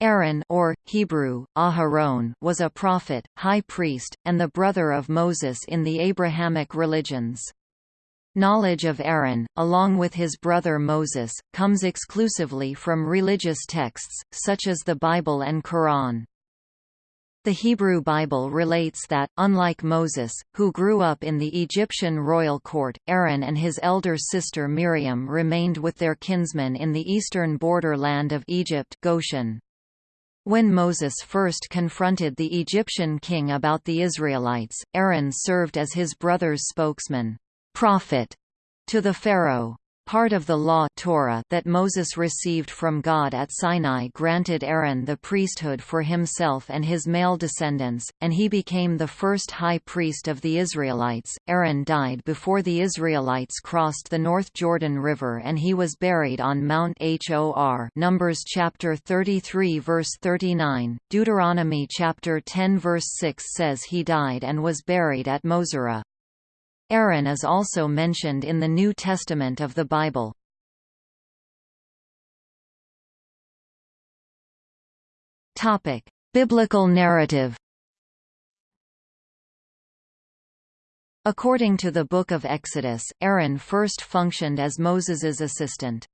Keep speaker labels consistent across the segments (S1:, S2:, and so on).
S1: Aaron or, Hebrew, Aharon was a prophet, high priest, and the brother of Moses in the Abrahamic religions. Knowledge of Aaron, along with his brother Moses, comes exclusively from religious texts, such as the Bible and Quran. The Hebrew Bible relates that, unlike Moses, who grew up in the Egyptian royal court, Aaron and his elder sister Miriam remained with their kinsmen in the eastern borderland of Egypt Goshen. When Moses first confronted the Egyptian king about the Israelites, Aaron served as his brother's spokesman, prophet, to the Pharaoh. Part of the law Torah that Moses received from God at Sinai granted Aaron the priesthood for himself and his male descendants, and he became the first high priest of the Israelites. Aaron died before the Israelites crossed the North Jordan River and he was buried on Mount Hor Numbers chapter 33 verse 39, Deuteronomy chapter 10 verse 6 says he died and was buried at Moserah. Aaron is also mentioned in the New Testament of the Bible. Topic: Biblical narrative. According to the Book of Exodus, Aaron first functioned as Moses's assistant.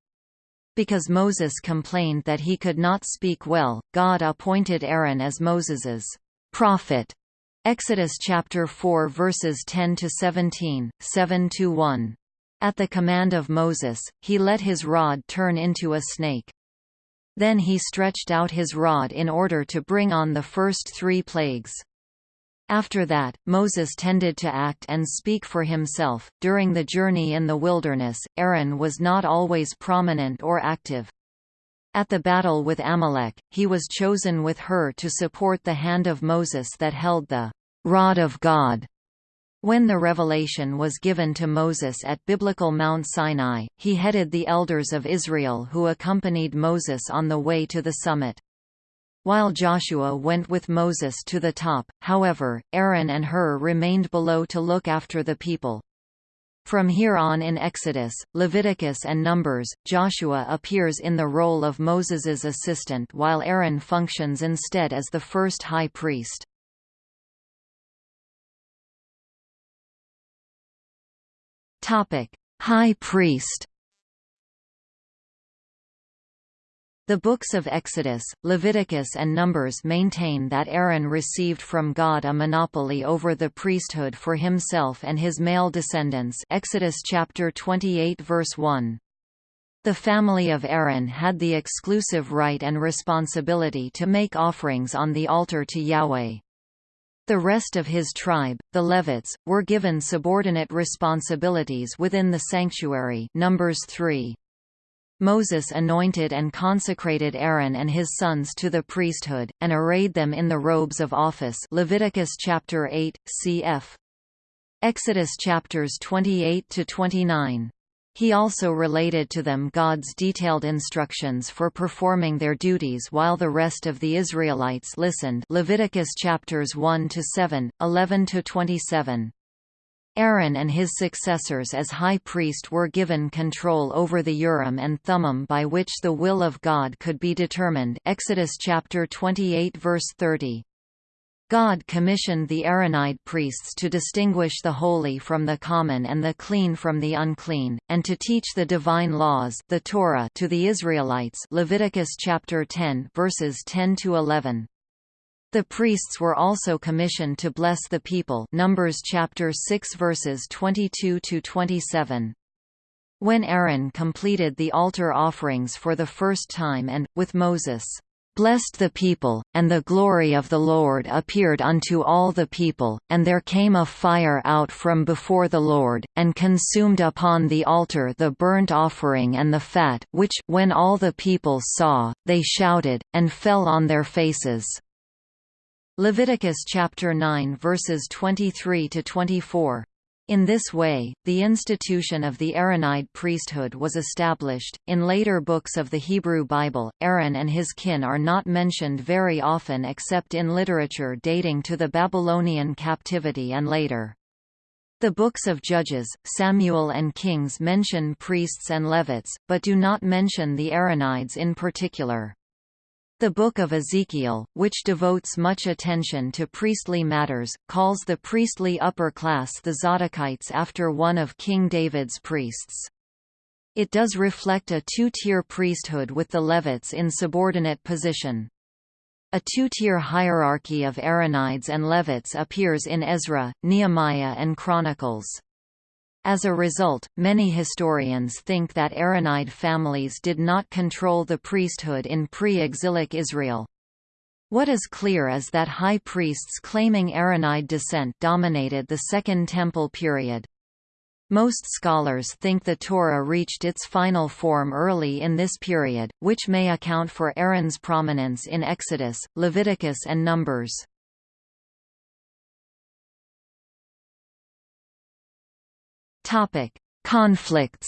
S1: Because Moses complained that he could not speak well, God appointed Aaron as Moses's prophet Exodus chapter 4 verses 10 to 17, 7 to 1. At the command of Moses, he let his rod turn into a snake. Then he stretched out his rod in order to bring on the first three plagues. After that, Moses tended to act and speak for himself. During the journey in the wilderness, Aaron was not always prominent or active. At the battle with Amalek, he was chosen with Hur to support the hand of Moses that held the rod of God. When the revelation was given to Moses at biblical Mount Sinai, he headed the elders of Israel who accompanied Moses on the way to the summit. While Joshua went with Moses to the top, however, Aaron and Hur remained below to look after the people. From here on in Exodus, Leviticus and Numbers, Joshua appears in the role of Moses's assistant while Aaron functions instead as the first high priest. High priest The books of Exodus, Leviticus and Numbers maintain that Aaron received from God a monopoly over the priesthood for himself and his male descendants Exodus chapter 28 verse 1. The family of Aaron had the exclusive right and responsibility to make offerings on the altar to Yahweh. The rest of his tribe, the Levites, were given subordinate responsibilities within the sanctuary Numbers 3. Moses anointed and consecrated Aaron and his sons to the priesthood, and arrayed them in the robes of office Leviticus chapter 8, cf. Exodus chapters 28 to 29. He also related to them God's detailed instructions for performing their duties while the rest of the Israelites listened Leviticus chapters 1 to 7, 11 to 27. Aaron and his successors as high priest were given control over the Urim and Thummim by which the will of God could be determined Exodus chapter 28 verse 30. God commissioned the Aaronide priests to distinguish the holy from the common and the clean from the unclean, and to teach the divine laws the Torah to the Israelites Leviticus chapter 10 verses 10 to 11. The priests were also commissioned to bless the people Numbers chapter 6 verses 22 to 27. When Aaron completed the altar offerings for the first time and, with Moses, blessed the people, and the glory of the Lord appeared unto all the people, and there came a fire out from before the Lord, and consumed upon the altar the burnt offering and the fat, which, when all the people saw, they shouted, and fell on their faces. Leviticus chapter 9 verses 23 to 24. In this way, the institution of the Aaronide priesthood was established. In later books of the Hebrew Bible, Aaron and his kin are not mentioned very often except in literature dating to the Babylonian captivity and later. The books of Judges, Samuel and Kings mention priests and Levites, but do not mention the Aaronides in particular. The Book of Ezekiel, which devotes much attention to priestly matters, calls the priestly upper class the Zadokites after one of King David's priests. It does reflect a two-tier priesthood with the Levites in subordinate position. A two-tier hierarchy of Aaronides and Levites appears in Ezra, Nehemiah and Chronicles. As a result, many historians think that Aaronide families did not control the priesthood in pre-exilic Israel. What is clear is that high priests claiming Aaronide descent dominated the Second Temple period. Most scholars think the Torah reached its final form early in this period, which may account for Aaron's prominence in Exodus, Leviticus and Numbers. Topic: Conflicts.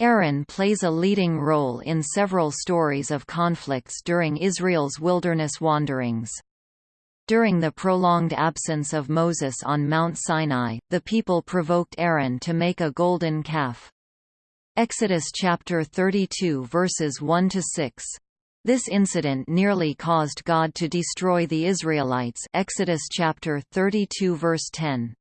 S1: Aaron plays a leading role in several stories of conflicts during Israel's wilderness wanderings. During the prolonged absence of Moses on Mount Sinai, the people provoked Aaron to make a golden calf. Exodus chapter 32 verses 1 to 6. This incident nearly caused God to destroy the Israelites Exodus chapter 32 verse 10.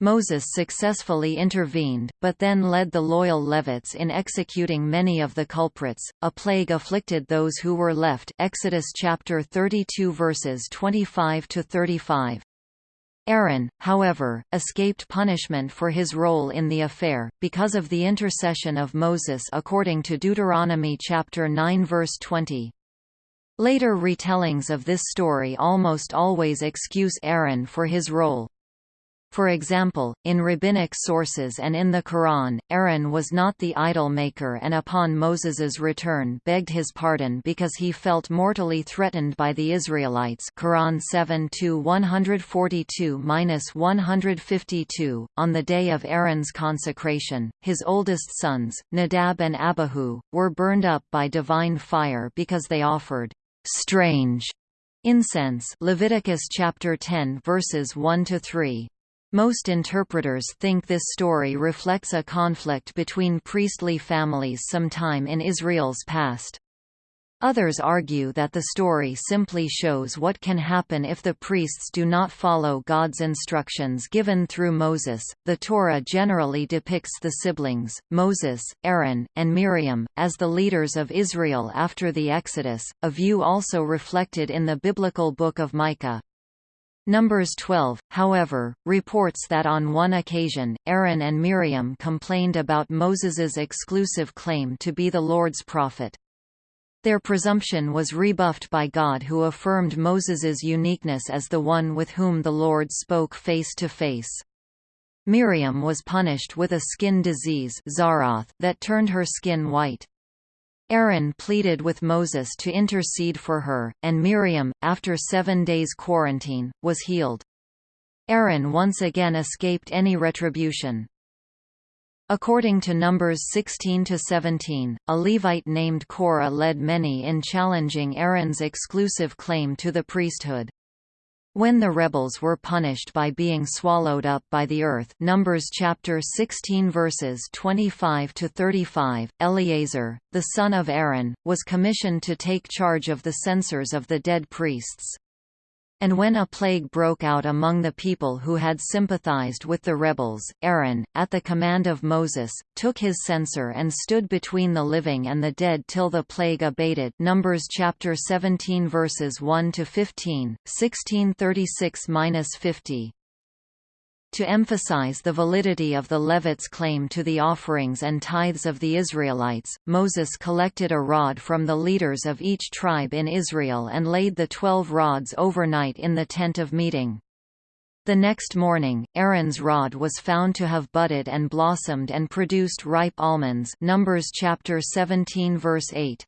S1: Moses successfully intervened, but then led the loyal Levites in executing many of the culprits. A plague afflicted those who were left. Exodus chapter 32 verses 25 to 35. Aaron, however, escaped punishment for his role in the affair, because of the intercession of Moses according to Deuteronomy chapter 9 verse 20. Later retellings of this story almost always excuse Aaron for his role, for example, in rabbinic sources and in the Quran, Aaron was not the idol maker and upon Moses's return begged his pardon because he felt mortally threatened by the Israelites Quran 7-142-152. On the day of Aaron's consecration, his oldest sons, Nadab and Abihu, were burned up by divine fire because they offered strange incense Leviticus chapter 10 verses 1 to 3 most interpreters think this story reflects a conflict between priestly families sometime in Israel's past. Others argue that the story simply shows what can happen if the priests do not follow God's instructions given through Moses. The Torah generally depicts the siblings, Moses, Aaron, and Miriam, as the leaders of Israel after the Exodus, a view also reflected in the biblical book of Micah. Numbers 12, however, reports that on one occasion, Aaron and Miriam complained about Moses's exclusive claim to be the Lord's prophet. Their presumption was rebuffed by God who affirmed Moses's uniqueness as the one with whom the Lord spoke face to face. Miriam was punished with a skin disease that turned her skin white. Aaron pleaded with Moses to intercede for her, and Miriam, after seven days quarantine, was healed. Aaron once again escaped any retribution. According to Numbers 16–17, a Levite named Korah led many in challenging Aaron's exclusive claim to the priesthood. When the rebels were punished by being swallowed up by the earth Numbers chapter 16 verses 25 to 35 Eleazar the son of Aaron was commissioned to take charge of the censers of the dead priests and when a plague broke out among the people who had sympathized with the rebels, Aaron, at the command of Moses, took his censer and stood between the living and the dead till the plague abated. Numbers chapter 17 verses 1 to 15, 1636-50 to emphasize the validity of the Levites' claim to the offerings and tithes of the Israelites, Moses collected a rod from the leaders of each tribe in Israel and laid the twelve rods overnight in the tent of meeting. The next morning, Aaron's rod was found to have budded and blossomed and produced ripe almonds Numbers chapter 17 verse 8.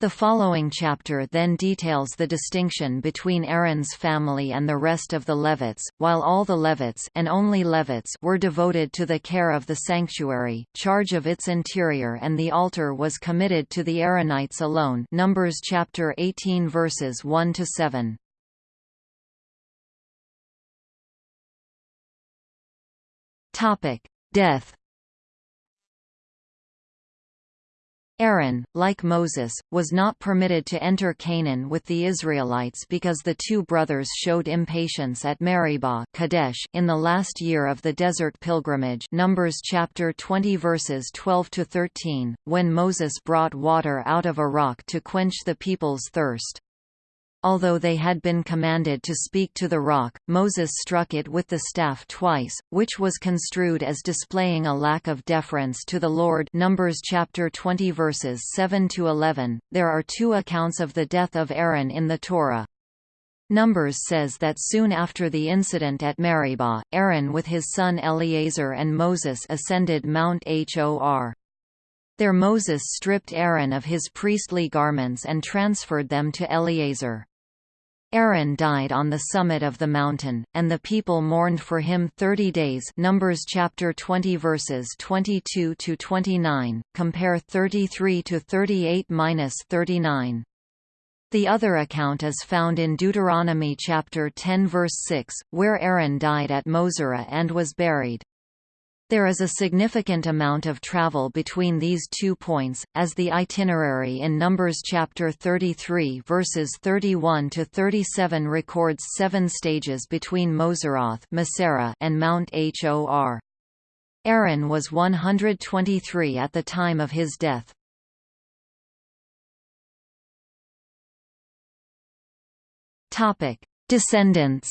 S1: The following chapter then details the distinction between Aaron's family and the rest of the Levites, while all the Levites and only Levites were devoted to the care of the sanctuary, charge of its interior and the altar was committed to the Aaronites alone. Numbers chapter 18 verses 1 to 7. Topic: Death Aaron, like Moses, was not permitted to enter Canaan with the Israelites because the two brothers showed impatience at Meribah Kadesh in the last year of the desert pilgrimage Numbers chapter 20 verses 12 to 13, when Moses brought water out of a rock to quench the people's thirst. Although they had been commanded to speak to the rock, Moses struck it with the staff twice, which was construed as displaying a lack of deference to the Lord Numbers chapter 20 verses 7 to 11. There are two accounts of the death of Aaron in the Torah. Numbers says that soon after the incident at Meribah, Aaron with his son Eleazar and Moses ascended Mount Hor. There Moses stripped Aaron of his priestly garments and transferred them to Eleazar. Aaron died on the summit of the mountain, and the people mourned for him 30 days Numbers chapter 20 verses 22 to 29, compare 33 to 38-39. The other account is found in Deuteronomy chapter 10 verse 6, where Aaron died at Moserah and was buried. There is a significant amount of travel between these two points, as the itinerary in Numbers chapter 33 verses 31 to 37 records seven stages between Moseroth and Mount Hor. Aaron was 123 at the time of his death. Descendants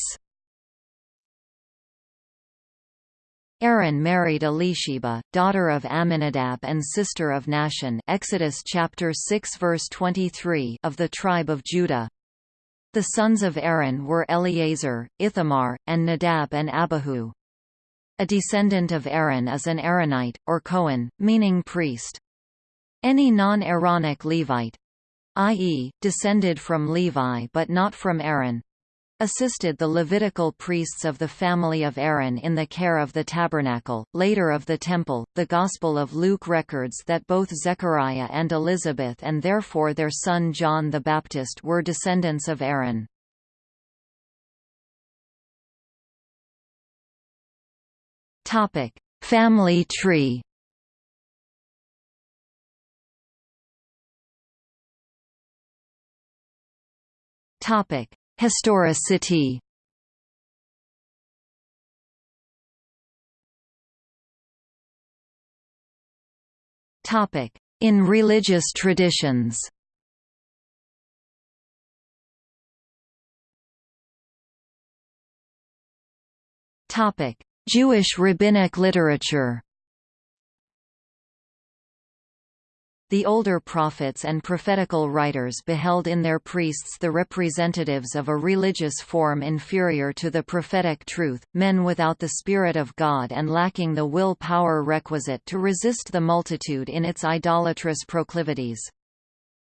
S1: Aaron married Elisheba, daughter of Amminadab and sister of Nahshon Exodus chapter 6 verse 23 of the tribe of Judah. The sons of Aaron were Eleazar, Ithamar, and Nadab and Abihu. A descendant of Aaron is an Aaronite, or Cohen, meaning priest. Any non-Aaronic Levite, i.e., descended from Levi but not from Aaron, assisted the Levitical priests of the family of Aaron in the care of the tabernacle, later of the temple. The Gospel of Luke records that both Zechariah and Elizabeth and therefore their son John the Baptist were descendants of Aaron. Topic: Family tree. Topic: Historicity. In religious traditions. Jewish rabbinic literature The older prophets and prophetical writers beheld in their priests the representatives of a religious form inferior to the prophetic truth, men without the Spirit of God and lacking the will power requisite to resist the multitude in its idolatrous proclivities.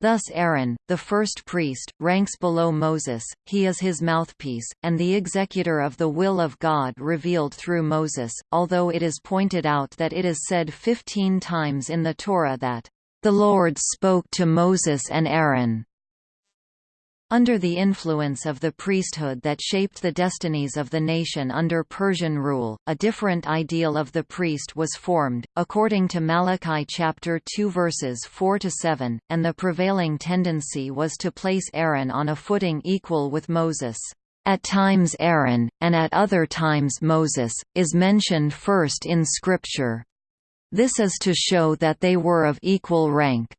S1: Thus Aaron, the first priest, ranks below Moses, he is his mouthpiece, and the executor of the will of God revealed through Moses, although it is pointed out that it is said fifteen times in the Torah that the Lord spoke to Moses and Aaron. Under the influence of the priesthood that shaped the destinies of the nation under Persian rule, a different ideal of the priest was formed, according to Malachi chapter 2 verses 4 to 7, and the prevailing tendency was to place Aaron on a footing equal with Moses. At times Aaron, and at other times Moses, is mentioned first in Scripture, this is to show that they were of equal rank.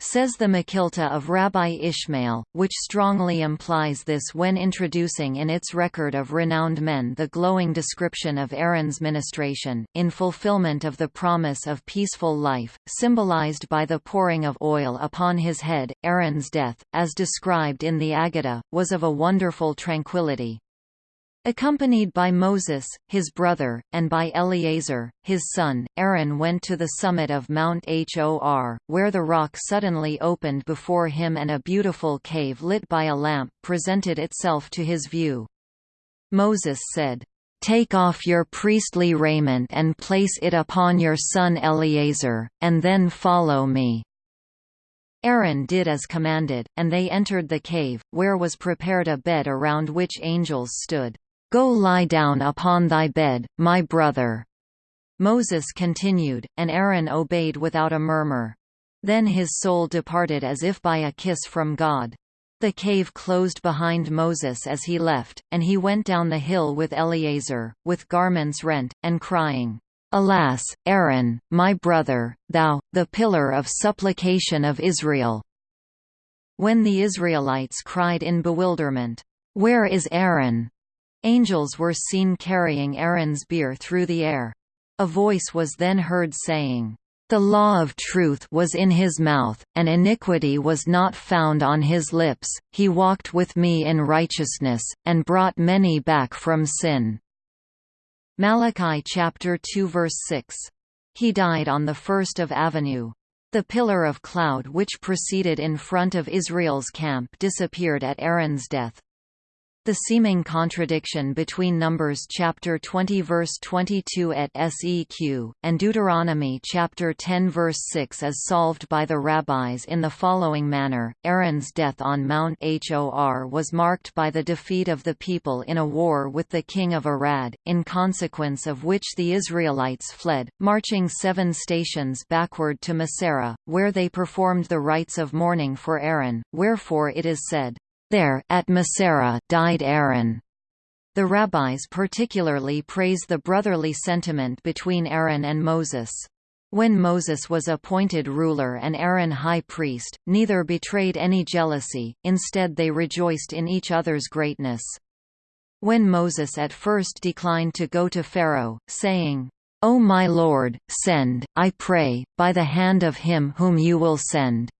S1: Says the Mechilta of Rabbi Ishmael, which strongly implies this when introducing in its record of renowned men the glowing description of Aaron's ministration, in fulfillment of the promise of peaceful life, symbolized by the pouring of oil upon his head. Aaron's death, as described in the Aggadah, was of a wonderful tranquility. Accompanied by Moses, his brother, and by Eleazar, his son, Aaron went to the summit of Mount Hor, where the rock suddenly opened before him and a beautiful cave lit by a lamp presented itself to his view. Moses said, Take off your priestly raiment and place it upon your son Eleazar, and then follow me. Aaron did as commanded, and they entered the cave, where was prepared a bed around which angels stood. Go lie down upon thy bed, my brother. Moses continued, and Aaron obeyed without a murmur. Then his soul departed as if by a kiss from God. The cave closed behind Moses as he left, and he went down the hill with Eleazar, with garments rent, and crying, Alas, Aaron, my brother, thou, the pillar of supplication of Israel! When the Israelites cried in bewilderment, Where is Aaron? Angels were seen carrying Aaron's bier through the air. A voice was then heard saying, the law of truth was in his mouth, and iniquity was not found on his lips. He walked with me in righteousness, and brought many back from sin. Malachi chapter 2 verse 6. He died on the first of Avenue. The pillar of cloud which proceeded in front of Israel's camp disappeared at Aaron's death. The seeming contradiction between Numbers chapter 20 verse 22 et seq, and Deuteronomy chapter 10 verse 6 is solved by the rabbis in the following manner, Aaron's death on Mount Hor was marked by the defeat of the people in a war with the king of Arad, in consequence of which the Israelites fled, marching seven stations backward to Moserah, where they performed the rites of mourning for Aaron, wherefore it is said, there, at Moserah, died Aaron. The rabbis particularly praise the brotherly sentiment between Aaron and Moses. When Moses was appointed ruler and Aaron high priest, neither betrayed any jealousy, instead they rejoiced in each other's greatness. When Moses at first declined to go to Pharaoh, saying, O my Lord, send, I pray, by the hand of him whom you will send,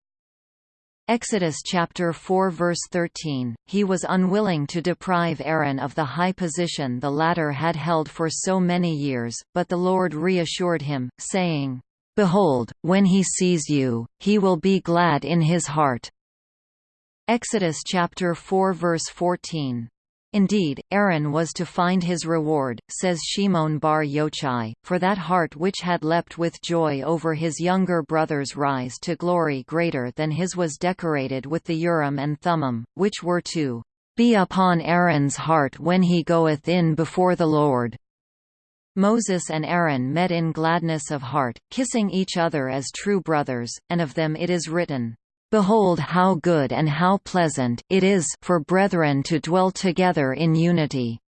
S1: Exodus chapter 4 verse 13, he was unwilling to deprive Aaron of the high position the latter had held for so many years, but the Lord reassured him, saying, Behold, when he sees you, he will be glad in his heart. Exodus chapter 4 verse 14. Indeed, Aaron was to find his reward, says Shimon bar Yochai, for that heart which had leapt with joy over his younger brother's rise to glory greater than his was decorated with the Urim and Thummim, which were to be upon Aaron's heart when he goeth in before the Lord. Moses and Aaron met in gladness of heart, kissing each other as true brothers, and of them it is written, Behold how good and how pleasant it is for brethren to dwell together in unity.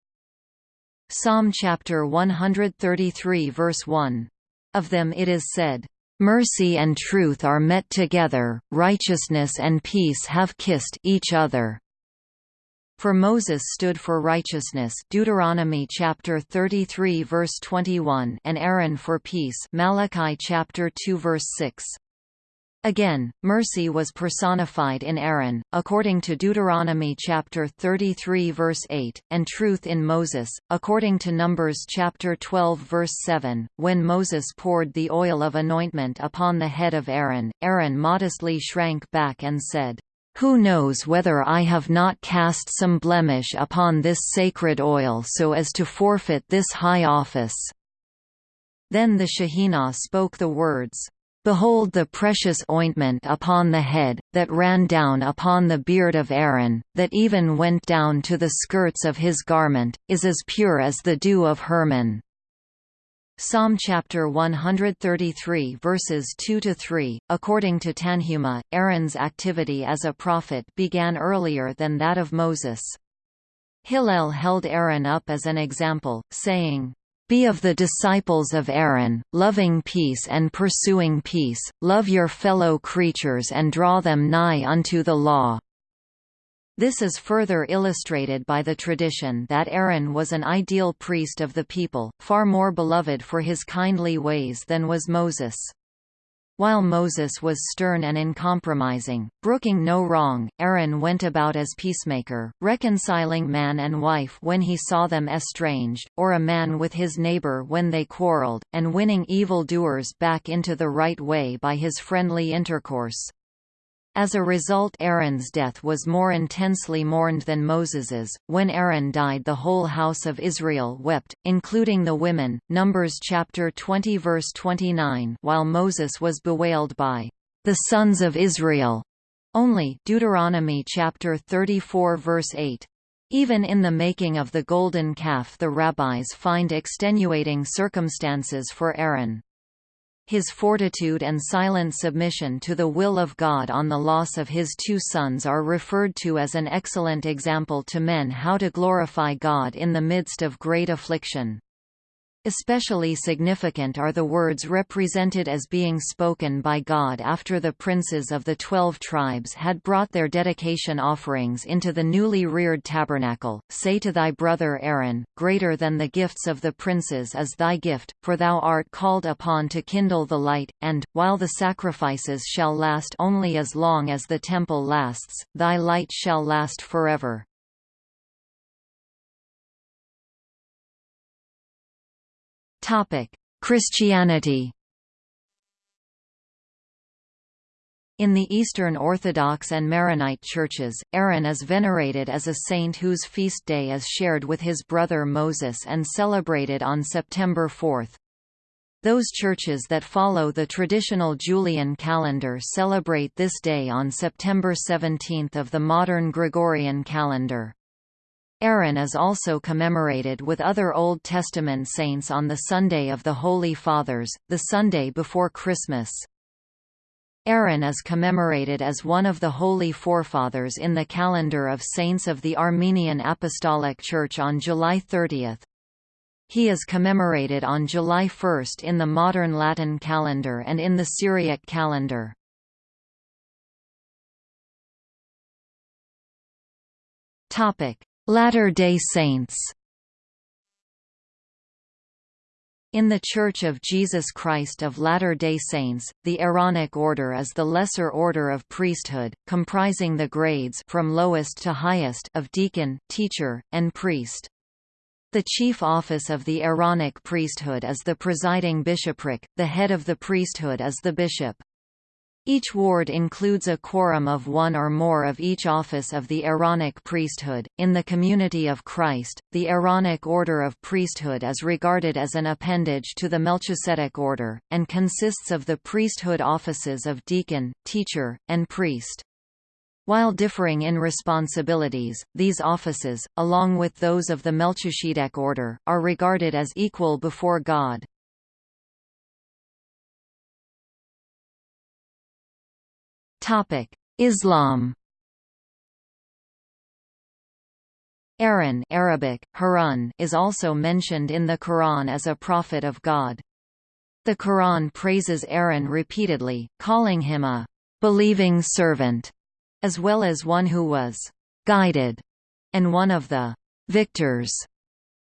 S1: Psalm chapter 133 verse 1. Of them it is said, Mercy and truth are met together, righteousness and peace have kissed each other. For Moses stood for righteousness Deuteronomy chapter 33 verse 21 and Aaron for peace Malachi chapter 2 verse 6. Again, mercy was personified in Aaron, according to Deuteronomy chapter 33 verse 8, and truth in Moses, according to Numbers chapter 12 verse 7. When Moses poured the oil of anointment upon the head of Aaron, Aaron modestly shrank back and said, Who knows whether I have not cast some blemish upon this sacred oil so as to forfeit this high office? Then the Shekhinah spoke the words, Behold the precious ointment upon the head, that ran down upon the beard of Aaron, that even went down to the skirts of his garment, is as pure as the dew of Hermon. Psalm chapter 133 verses 2 to 3. According to Tanhuma, Aaron's activity as a prophet began earlier than that of Moses. Hillel held Aaron up as an example, saying, be of the disciples of Aaron, loving peace and pursuing peace, love your fellow creatures and draw them nigh unto the law. This is further illustrated by the tradition that Aaron was an ideal priest of the people, far more beloved for his kindly ways than was Moses. While Moses was stern and uncompromising, brooking no wrong, Aaron went about as peacemaker, reconciling man and wife when he saw them estranged, or a man with his neighbor when they quarreled, and winning evil-doers back into the right way by his friendly intercourse. As a result Aaron's death was more intensely mourned than Moses's. When Aaron died the whole house of Israel wept, including the women, Numbers chapter 20 verse 29 while Moses was bewailed by the sons of Israel only Deuteronomy chapter 34 verse 8. Even in the making of the golden calf the rabbis find extenuating circumstances for Aaron. His fortitude and silent submission to the will of God on the loss of his two sons are referred to as an excellent example to men how to glorify God in the midst of great affliction. Especially significant are the words represented as being spoken by God after the princes of the twelve tribes had brought their dedication offerings into the newly reared tabernacle, Say to thy brother Aaron, Greater than the gifts of the princes is thy gift, for thou art called upon to kindle the light, and, while the sacrifices shall last only as long as the temple lasts, thy light shall last forever. Christianity In the Eastern Orthodox and Maronite churches, Aaron is venerated as a saint whose feast day is shared with his brother Moses and celebrated on September 4. Those churches that follow the traditional Julian calendar celebrate this day on September 17 of the modern Gregorian calendar. Aaron is also commemorated with other Old Testament saints on the Sunday of the Holy Fathers, the Sunday before Christmas. Aaron is commemorated as one of the Holy Forefathers in the calendar of saints of the Armenian Apostolic Church on July 30. He is commemorated on July 1 in the modern Latin calendar and in the Syriac calendar. Topic: Latter-day Saints In the Church of Jesus Christ of Latter-day Saints, the Aaronic order is the lesser order of priesthood, comprising the grades from lowest to highest of deacon, teacher, and priest. The chief office of the Aaronic priesthood is the presiding bishopric, the head of the priesthood is the bishop. Each ward includes a quorum of one or more of each office of the Aaronic priesthood. In the community of Christ, the Aaronic order of priesthood is regarded as an appendage to the Melchizedek order, and consists of the priesthood offices of deacon, teacher, and priest. While differing in responsibilities, these offices, along with those of the Melchizedek order, are regarded as equal before God. Islam Aaron Arabic, Harun is also mentioned in the Quran as a prophet of God. The Quran praises Aaron repeatedly, calling him a believing servant, as well as one who was guided, and one of the victors.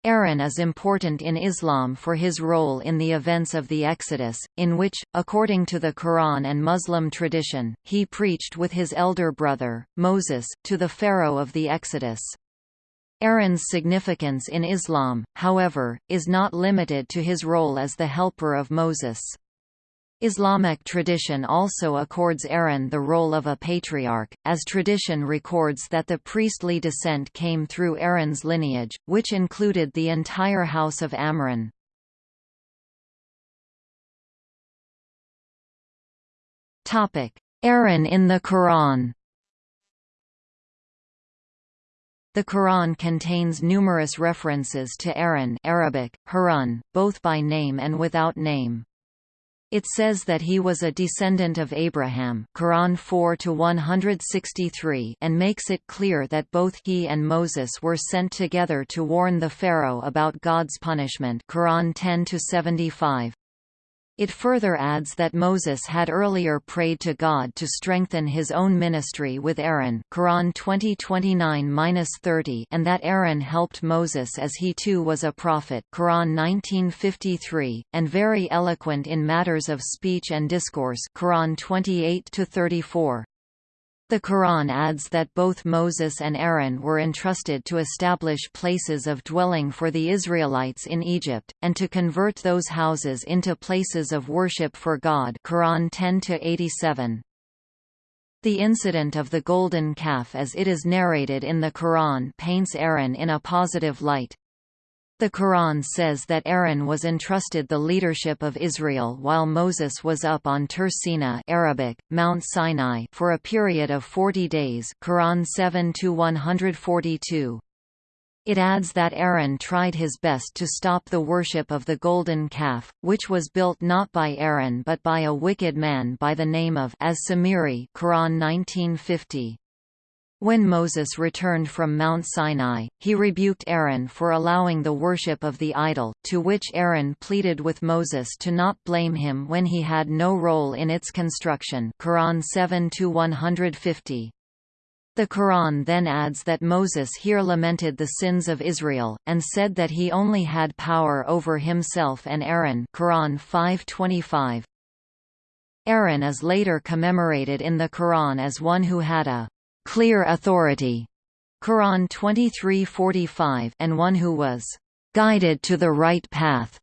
S1: Aaron is important in Islam for his role in the events of the Exodus, in which, according to the Quran and Muslim tradition, he preached with his elder brother, Moses, to the Pharaoh of the Exodus. Aaron's significance in Islam, however, is not limited to his role as the helper of Moses. Islamic tradition also accords Aaron the role of a patriarch, as tradition records that the priestly descent came through Aaron's lineage, which included the entire house of Amram. Aaron in the Quran The Quran contains numerous references to Aaron Arabic, Harun, both by name and without name. It says that he was a descendant of Abraham Quran 4 163 and makes it clear that both he and Moses were sent together to warn the Pharaoh about God's punishment Quran 10 75. It further adds that Moses had earlier prayed to God to strengthen his own ministry with Aaron Quran 20:29-30 and that Aaron helped Moses as he too was a prophet Quran 19:53 and very eloquent in matters of speech and discourse Quran 28-34. The Quran adds that both Moses and Aaron were entrusted to establish places of dwelling for the Israelites in Egypt, and to convert those houses into places of worship for God Quran 10-87. The incident of the golden calf as it is narrated in the Quran paints Aaron in a positive light. The Quran says that Aaron was entrusted the leadership of Israel while Moses was up on Tur Sina Arabic, Mount Sinai for a period of 40 days Quran 7 142. It adds that Aaron tried his best to stop the worship of the golden calf, which was built not by Aaron but by a wicked man by the name of as-Samiri Quran 1950. When Moses returned from Mount Sinai, he rebuked Aaron for allowing the worship of the idol, to which Aaron pleaded with Moses to not blame him when he had no role in its construction Quran 7-150. The Quran then adds that Moses here lamented the sins of Israel, and said that he only had power over himself and Aaron Quran 525. Aaron is later commemorated in the Quran as one who had a clear authority. Quran 23:45 and one who was guided to the right path.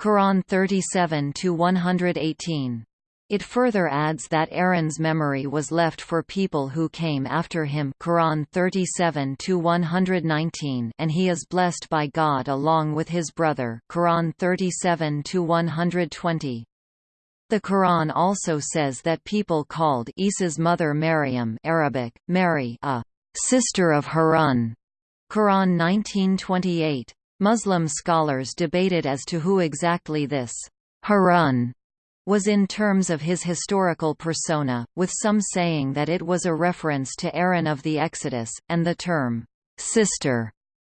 S1: Quran 37 to 118 it further adds that Aaron's memory was left for people who came after him Quran 37 119 and he is blessed by God along with his brother Quran 37 120. The Quran also says that people called Isa's mother Maryam Arabic, Mary a sister of Harun Quran 1928. Muslim scholars debated as to who exactly this Harun was in terms of his historical persona, with some saying that it was a reference to Aaron of the Exodus, and the term, sister,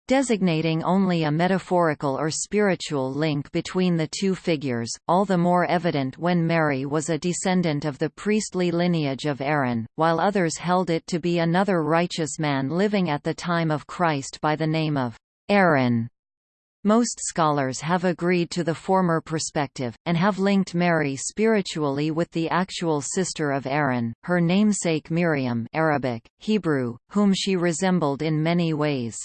S1: designating only a metaphorical or spiritual link between the two figures, all the more evident when Mary was a descendant of the priestly lineage of Aaron, while others held it to be another righteous man living at the time of Christ by the name of Aaron. Most scholars have agreed to the former perspective, and have linked Mary spiritually with the actual sister of Aaron, her namesake Miriam Arabic, Hebrew, whom she resembled in many ways.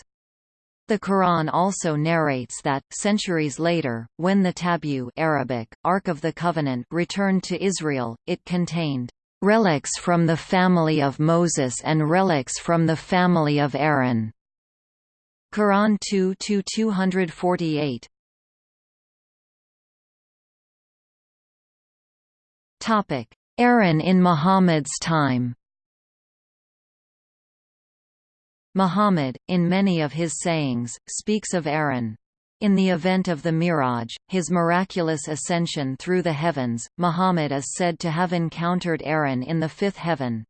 S1: The Quran also narrates that, centuries later, when the Tabu Arabic, Ark of the Covenant returned to Israel, it contained relics from the family of Moses and relics from the family of Aaron. Quran 2 248. Topic: Aaron in Muhammad's time. Muhammad, in many of his sayings, speaks of Aaron. In the event of the Miraj, his miraculous ascension through the heavens, Muhammad is said to have encountered Aaron in the fifth heaven.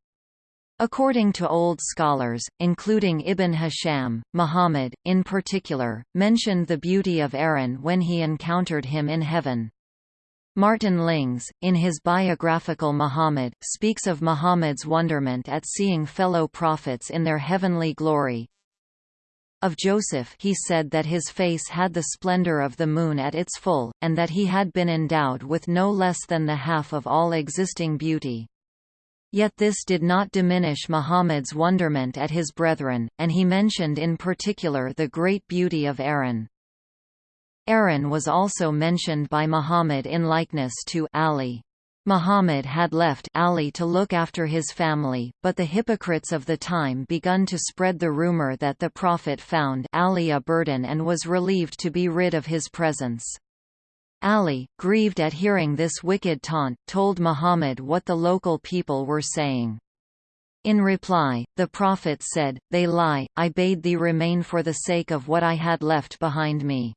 S1: According to old scholars, including Ibn Hisham, Muhammad, in particular, mentioned the beauty of Aaron when he encountered him in heaven. Martin Lings, in his biographical Muhammad, speaks of Muhammad's wonderment at seeing fellow prophets in their heavenly glory. Of Joseph he said that his face had the splendor of the moon at its full, and that he had been endowed with no less than the half of all existing beauty. Yet this did not diminish Muhammad's wonderment at his brethren, and he mentioned in particular the great beauty of Aaron. Aaron was also mentioned by Muhammad in likeness to Ali. Muhammad had left Ali to look after his family, but the hypocrites of the time begun to spread the rumor that the Prophet found Ali a burden and was relieved to be rid of his presence. Ali, grieved at hearing this wicked taunt, told Muhammad what the local people were saying. In reply, the Prophet said, They lie, I bade thee remain for the sake of what I had left behind me.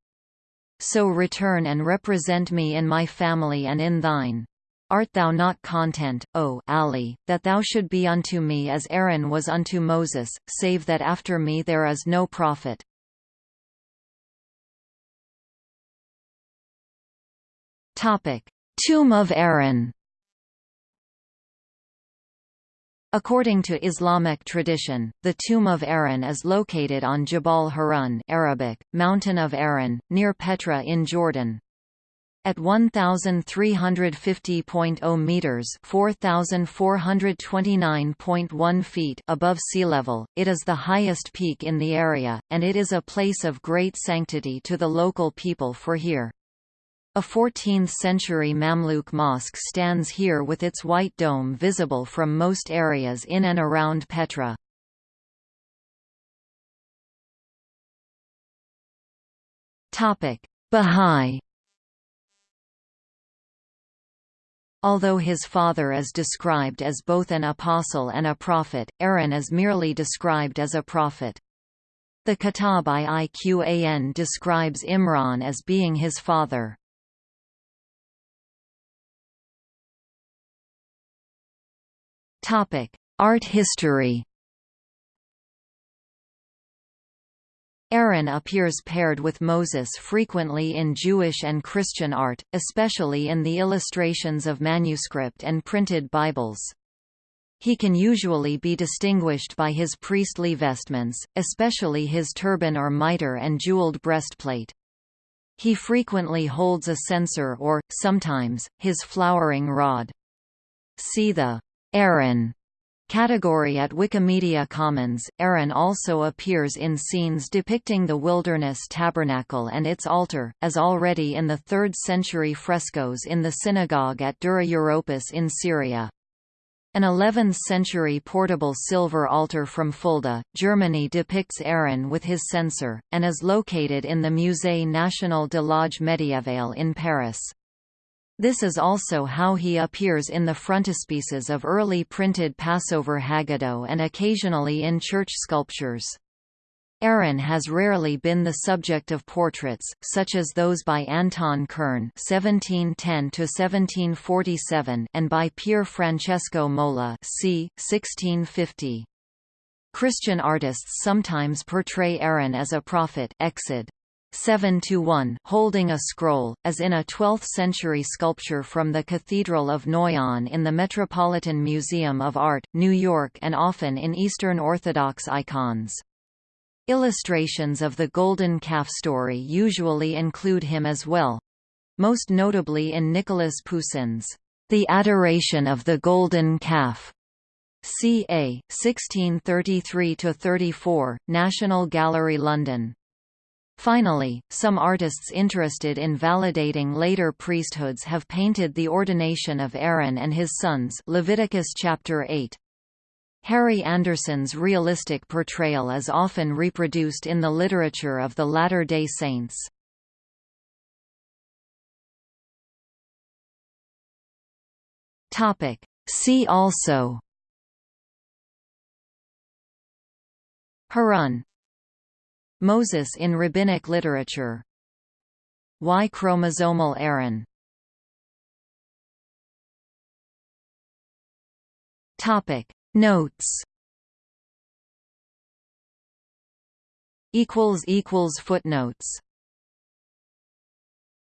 S1: So return and represent me in my family and in thine. Art thou not content, O Ali, that thou should be unto me as Aaron was unto Moses, save that after me there is no prophet? Topic: Tomb of Aaron. According to Islamic tradition, the tomb of Aaron is located on Jabal Harun Arabic, Mountain of Aaron, near Petra in Jordan. At 1,350.0 meters (4,429.1 feet) above sea level, it is the highest peak in the area, and it is a place of great sanctity to the local people for here. A 14th-century Mamluk mosque stands here with its white dome visible from most areas in and around Petra. Bahá'í Although his father is described as both an apostle and a prophet, Aaron is merely described as a prophet. The Kitab Iqan describes Imran as being his father. Art history Aaron appears paired with Moses frequently in Jewish and Christian art, especially in the illustrations of manuscript and printed Bibles. He can usually be distinguished by his priestly vestments, especially his turban or mitre and jeweled breastplate. He frequently holds a censer or, sometimes, his flowering rod. See the Aaron category at Wikimedia Commons. Aaron also appears in scenes depicting the wilderness tabernacle and its altar, as already in the 3rd century frescoes in the synagogue at Dura Europos in Syria. An 11th-century portable silver altar from Fulda, Germany depicts Aaron with his censer, and is located in the Musée National de l'Age Médiéval in Paris. This is also how he appears in the frontispieces of early printed Passover Haggadah and occasionally in church sculptures. Aaron has rarely been the subject of portraits, such as those by Anton Kern (1710–1747) and by Pier Francesco Mola (c. 1650). Christian artists sometimes portray Aaron as a prophet Exod. 7 to 1 holding a scroll, as in a 12th-century sculpture from the Cathedral of Noyon in the Metropolitan Museum of Art, New York and often in Eastern Orthodox icons. Illustrations of the Golden Calf story usually include him as well. Most notably in Nicolas Poussin's The Adoration of the Golden Calf. C.A. 1633–34, National Gallery London. Finally, some artists interested in validating later priesthoods have painted the ordination of Aaron and his sons Leviticus chapter 8. Harry Anderson's realistic portrayal is often reproduced in the literature of the Latter-day Saints. See also Harun Moses in rabbinic literature. Y-chromosomal Aaron. Topic. Notes. Equals equals footnotes